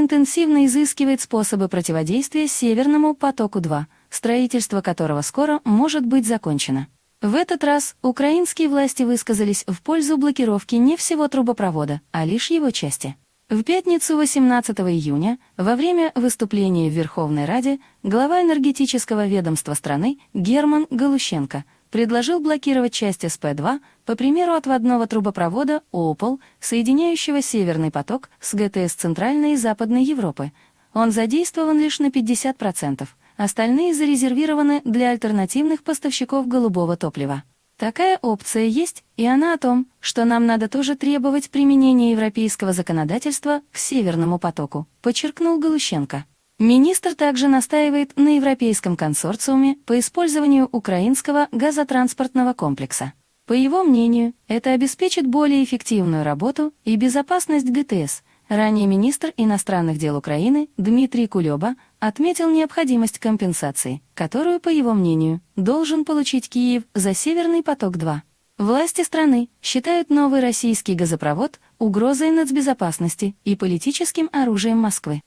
интенсивно изыскивает способы противодействия Северному потоку-2, строительство которого скоро может быть закончено. В этот раз украинские власти высказались в пользу блокировки не всего трубопровода, а лишь его части. В пятницу 18 июня, во время выступления в Верховной Раде, глава энергетического ведомства страны Герман Галущенко предложил блокировать часть СП-2 по примеру отводного трубопровода ОПОЛ, соединяющего Северный поток с ГТС Центральной и Западной Европы. Он задействован лишь на 50%, остальные зарезервированы для альтернативных поставщиков голубого топлива. Такая опция есть, и она о том, что нам надо тоже требовать применения европейского законодательства к Северному потоку, подчеркнул Галущенко. Министр также настаивает на Европейском консорциуме по использованию украинского газотранспортного комплекса. По его мнению, это обеспечит более эффективную работу и безопасность ГТС, Ранее министр иностранных дел Украины Дмитрий Кулеба отметил необходимость компенсации, которую, по его мнению, должен получить Киев за «Северный поток-2». Власти страны считают новый российский газопровод угрозой нацбезопасности и политическим оружием Москвы.